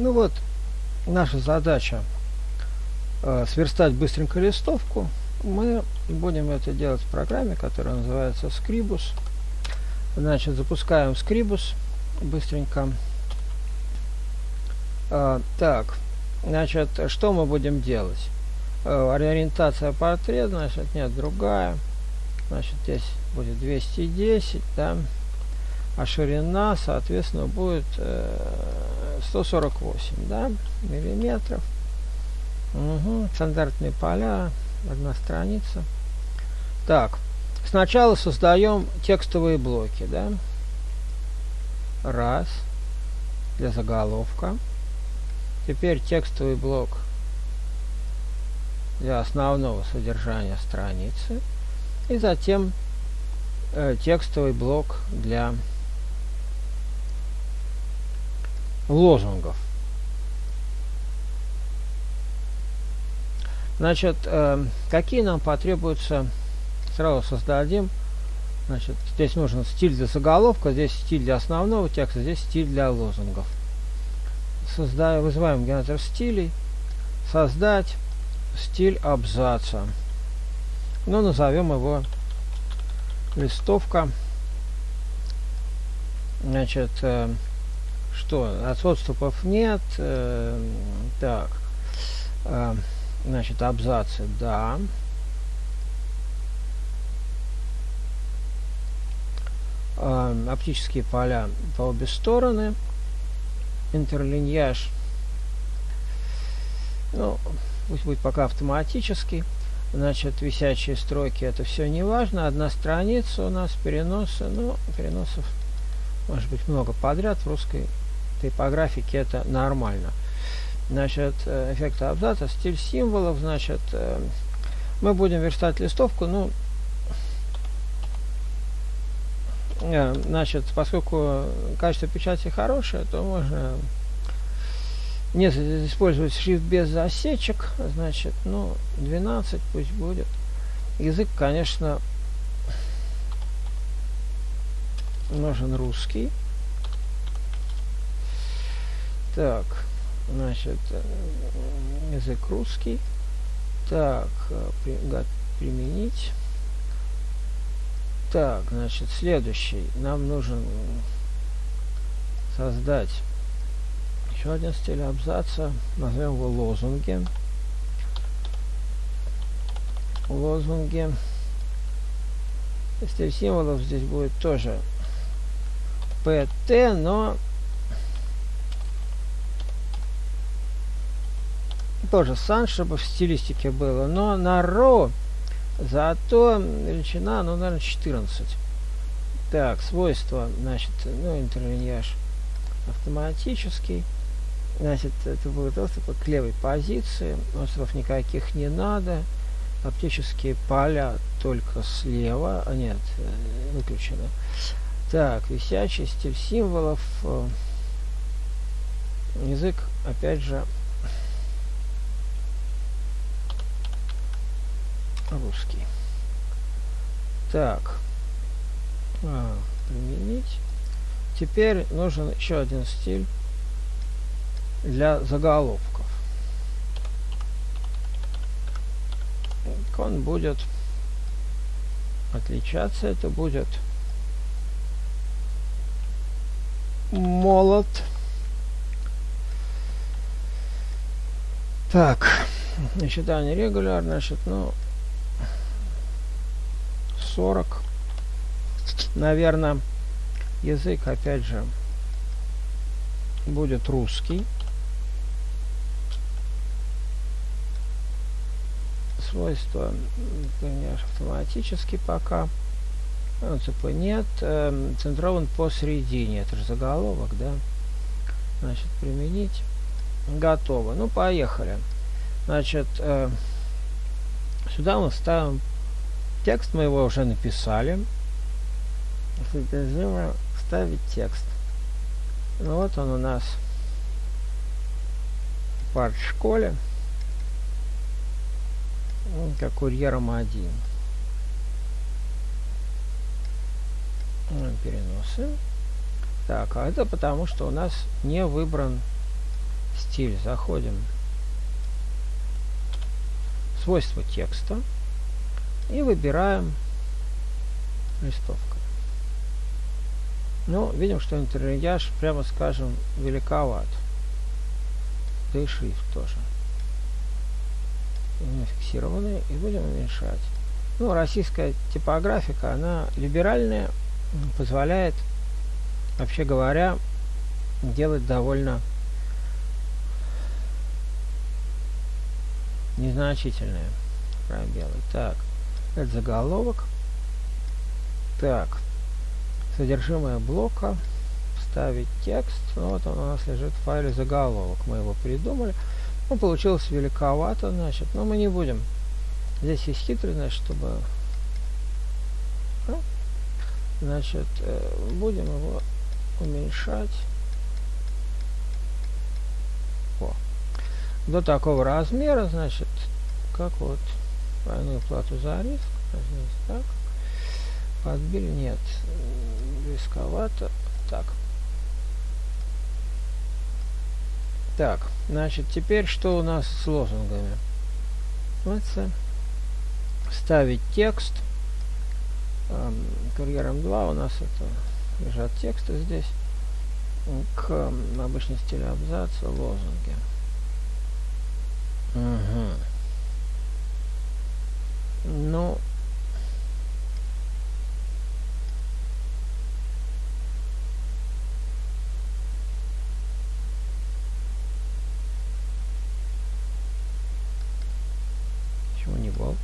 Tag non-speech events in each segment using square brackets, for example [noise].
Ну вот, наша задача э, сверстать быстренько листовку. Мы будем это делать в программе, которая называется Scribus. Значит, запускаем Scribus быстренько. Э, так, значит, что мы будем делать? Э, ориентация портрет, значит, нет, другая. Значит, здесь будет 210, да а ширина, соответственно, будет э, 148 да, миллиметров. Угу, стандартные поля, одна страница. Так, сначала создаем текстовые блоки, да. Раз, для заголовка. Теперь текстовый блок для основного содержания страницы. И затем э, текстовый блок для лозунгов. Значит, э, какие нам потребуются, сразу создадим. Значит, здесь нужен стиль для заголовка, здесь стиль для основного текста, здесь стиль для лозунгов. Создаем, вызываем генератор стилей, создать стиль абзаца. Ну, назовем его листовка. Значит, э, что отступов нет э, так. Э, значит абзацы да. Э, оптические поля по обе стороны. Интерлиньяж. Ну пусть будет пока автоматический значит висячие строки это все не важно одна страница у нас переносы ну переносов может быть много подряд в русской типографике это нормально. Значит, э, эффект абзаца, стиль символов, значит, э, мы будем верстать листовку, ну, э, значит, поскольку качество печати хорошее, то можно не использовать шрифт без засечек, значит, ну, 12 пусть будет. Язык, конечно, нужен русский. Так, значит, э, язык русский. Так, э, применить. Так, значит, следующий. Нам нужен создать еще один стиль абзаца. Назовем его лозунги. Лозунги. Стиль символов здесь будет тоже pt, но тоже сан, чтобы в стилистике было. Но на ро зато величина, ну, наверное, 14. Так, свойства, значит, ну, интерлиньяж автоматический. Значит, это будет доступ к левой позиции. Остров никаких не надо. Оптические поля только слева. А нет, э, выключено. Так, висячий стиль символов. Э, язык, опять же, русский. Так. А, применить. Теперь нужен еще один стиль для заголовков. Он будет отличаться. Это будет молот. Так, считание регулярно, значит, ну, 40. Наверное, язык, опять же, будет русский. Свойства, конечно, автоматически пока. ЦП нет. Эм, центрован посередине. Это же заголовок, да? Значит, применить. Готово. Ну, поехали. Значит, э, сюда мы ставим Текст мы его уже написали. Содержимое вставить текст. Ну вот он у нас в парт-школе. Как курьером один. Переносы. Так, а это потому, что у нас не выбран стиль, заходим свойства текста и выбираем листовка. Ну, видим, что интерьяж, прямо скажем, великоват. Да и шрифт тоже. Не фиксированный. И будем уменьшать. Ну, российская типографика, она либеральная, позволяет, вообще говоря, делать довольно незначительные пробелы. Так, это заголовок. Так, содержимое блока, вставить текст. Ну, вот он у нас лежит в файле заголовок. Мы его придумали. Ну, получилось великовато, значит, но мы не будем. Здесь есть хитрость, чтобы... Значит, э, будем его уменьшать. О. До такого размера, значит, как вот двойную плату за риск. Так. Подбили? Нет. Рисковато. Так. Так, значит, теперь что у нас с лозунгами? Ставить текст. Эм, курьером 2 у нас это лежат тексты здесь. К эм, обычной стилю абзаца лозунги. Угу. Ну, Чего не болт?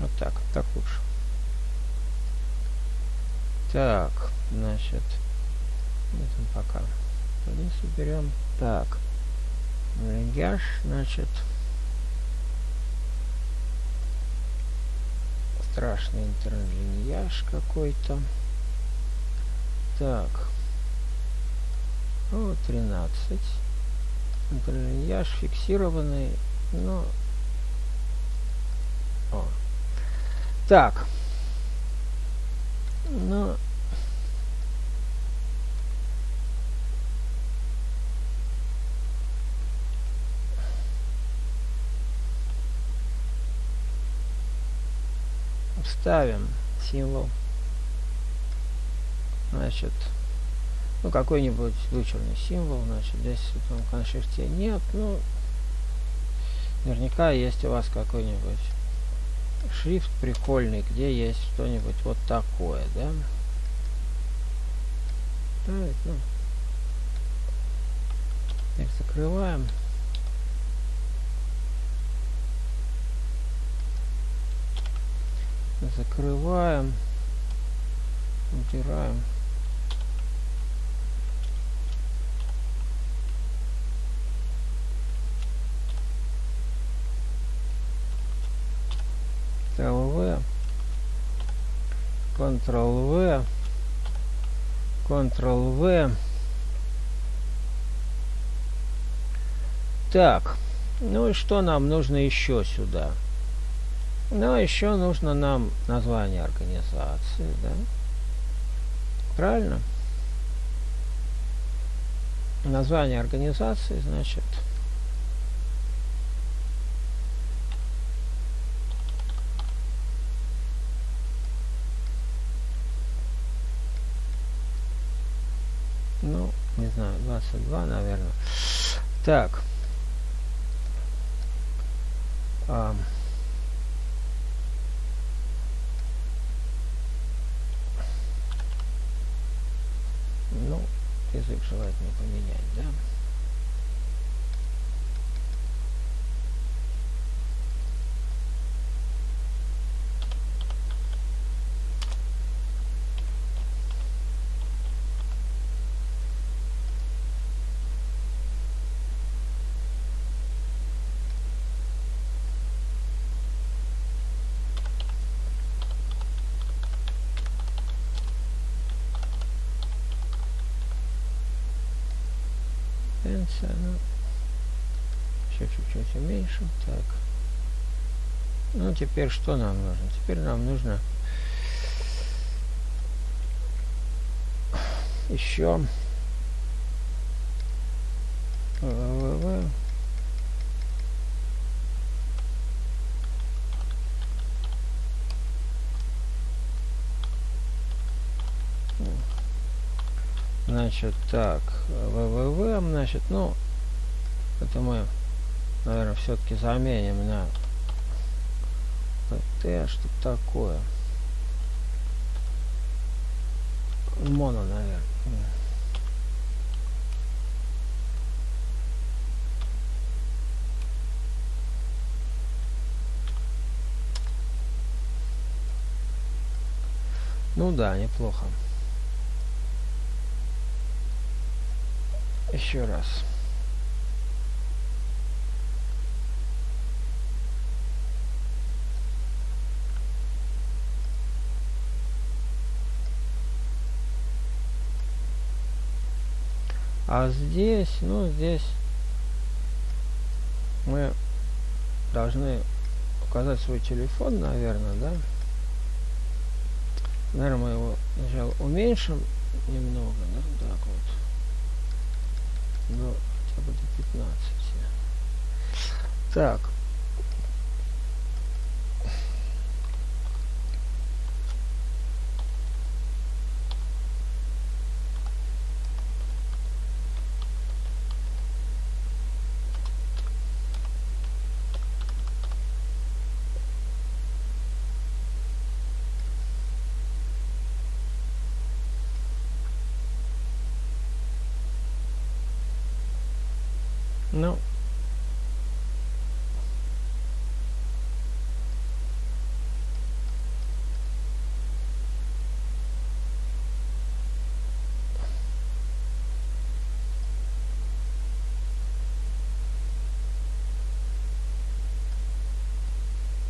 Вот так, так лучше. Так, значит, это пока вниз уберем. Так, линяж, значит, страшный интерлиньяж какой-то. Так, о, 13. Интерлиньяж фиксированный, но... О. Так. Ну... Вставим символ. Значит, ну, какой-нибудь вычурный символ, значит, здесь в этом коншрифте нет, ну, наверняка есть у вас какой-нибудь шрифт прикольный, где есть что-нибудь вот такое, да? Так, ну, их закрываем. Закрываем. Убираем. Ctrl-V, Ctrl-V, Ctrl-V. Так, ну и что нам нужно еще сюда? Ну, еще нужно нам название организации, да? Правильно? Название организации, значит, Ну, не знаю, 22, наверное. Так. А, ну, язык желательно поменять, да? Пенсия, ну, еще чуть-чуть уменьшим. Так. Ну, теперь что нам нужно? Теперь нам нужно еще Значит, так, www, значит, ну, это мы, наверное, все-таки заменим на pt, что такое. Моно, наверное. Ну да, неплохо. Еще раз. А здесь, ну здесь мы должны указать свой телефон, наверное, да? Наверное, мы его сначала уменьшим немного, да, так вот. До хотя бы до 15. Так. Ну.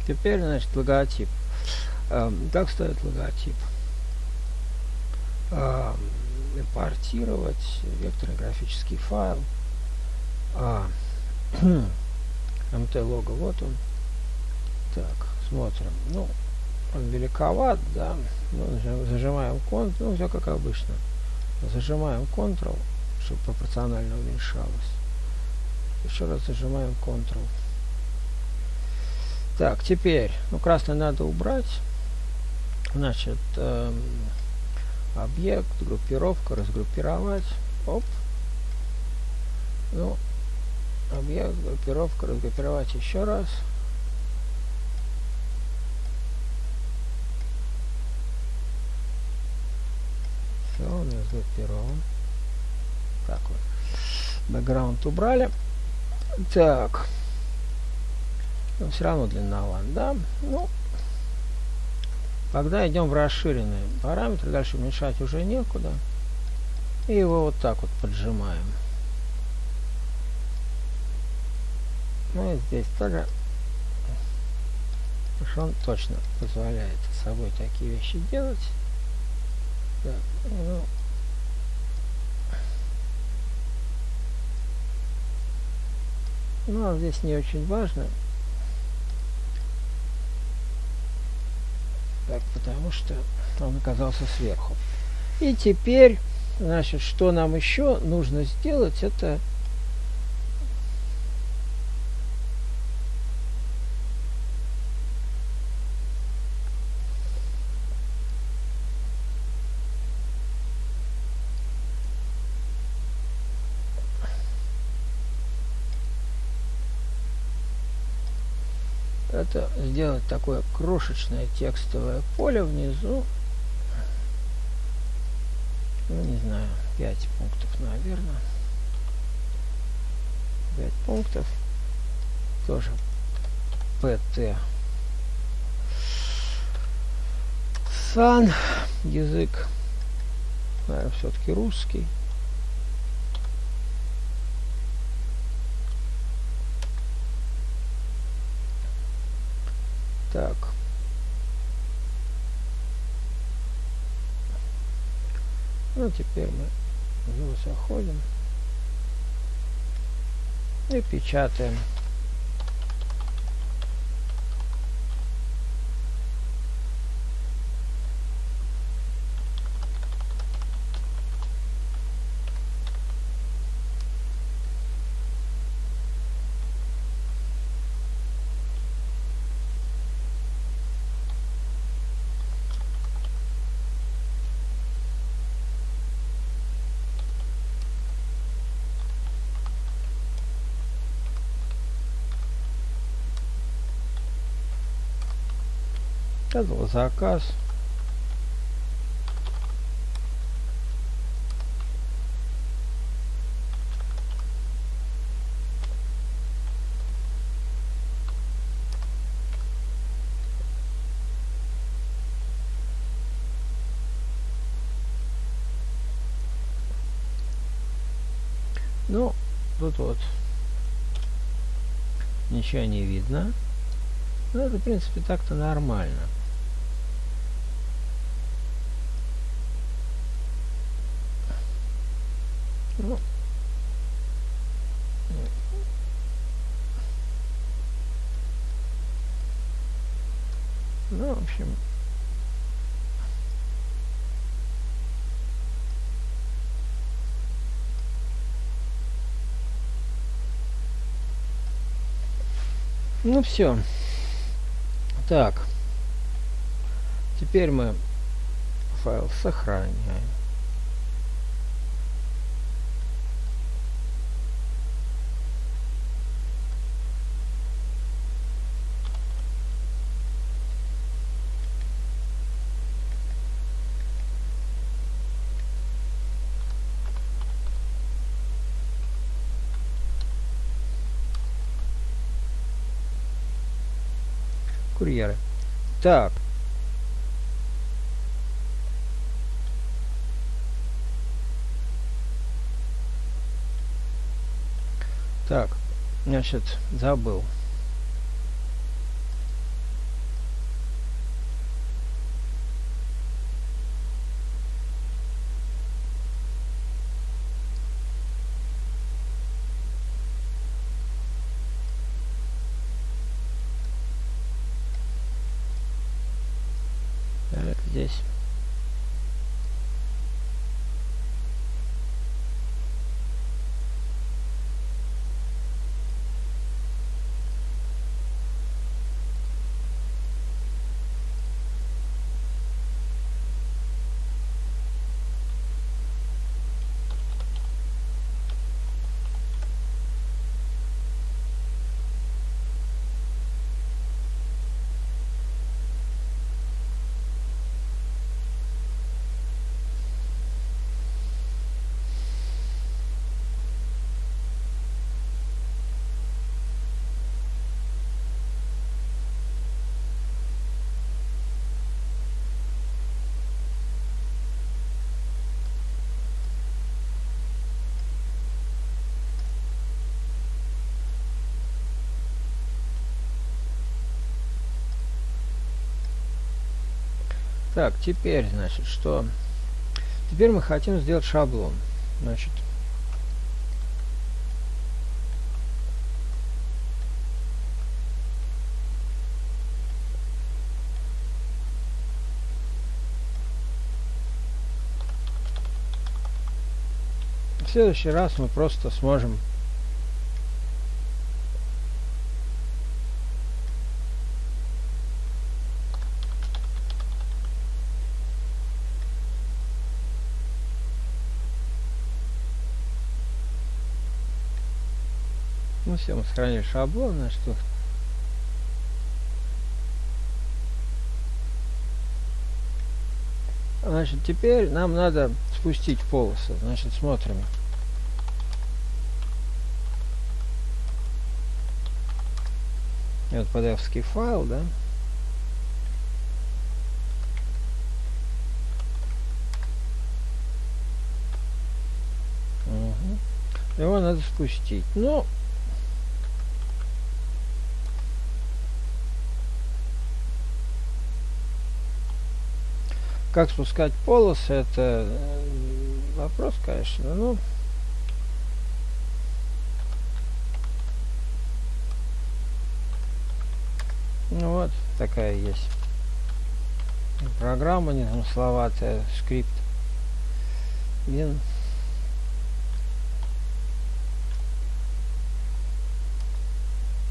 Теперь, значит, логотип. Эм, как ставят логотип? Эм, импортировать векторный графический файл. А, [clears throat] МТ лого, вот он. Так, смотрим. Ну, он великоват, да. Ну, зажимаем Ctrl, ну, все как обычно. Зажимаем Ctrl, чтобы пропорционально уменьшалось. Еще раз зажимаем Ctrl. Так, теперь, ну, красный надо убрать. Значит, эм, объект, группировка, разгруппировать. Оп. Ну, объект, группировка, разгруппировать еще раз. Все, он разгруппирован. Так вот. Бэкграунд убрали. Так. Но все равно длинноват, да? Ну, когда идем в расширенные параметры, дальше уменьшать уже некуда. И его вот так вот поджимаем. Ну и здесь тоже он точно позволяет собой такие вещи делать. Так, ну, ну а здесь не очень важно. Так, потому что он оказался сверху. И теперь, значит, что нам еще нужно сделать, это это сделать такое крошечное текстовое поле внизу. Ну, не знаю, 5 пунктов, наверное. 5 пунктов. Тоже pt. Сан. Язык, наверное, все-таки русский. Так. Ну, теперь мы заходим и печатаем. Указывал заказ. Ну, тут вот ничего не видно. Ну, это, в принципе, так-то нормально. Ну, ну, в общем, Ну все. Так. Теперь мы файл сохраняем. Курьеры. Так. Так, значит, забыл. здесь. Так, теперь, значит, что? Теперь мы хотим сделать шаблон. Значит, в следующий раз мы просто сможем все, мы сохранили шаблон, на что Значит, теперь нам надо спустить полосы. Значит, смотрим. Вот pdf файл, да? Угу. Его надо спустить. Ну, Как спускать полосы, это э, вопрос, конечно, ну... Ну вот, такая есть программа незамысловатая, скрипт. Вин.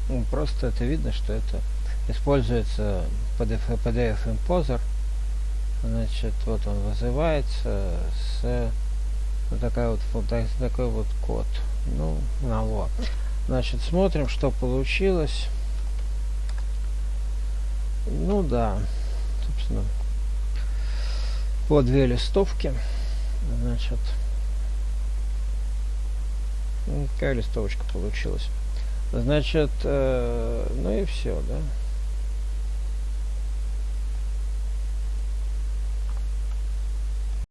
Ну, просто это видно, что это используется PDF, PDF Imposer Значит, вот он вызывается с вот такая вот, вот такой вот код. Ну, на вот. Значит, смотрим, что получилось. Ну да, соответственно, по две листовки. Значит, какая листовочка получилась. Значит, э, ну и все, да.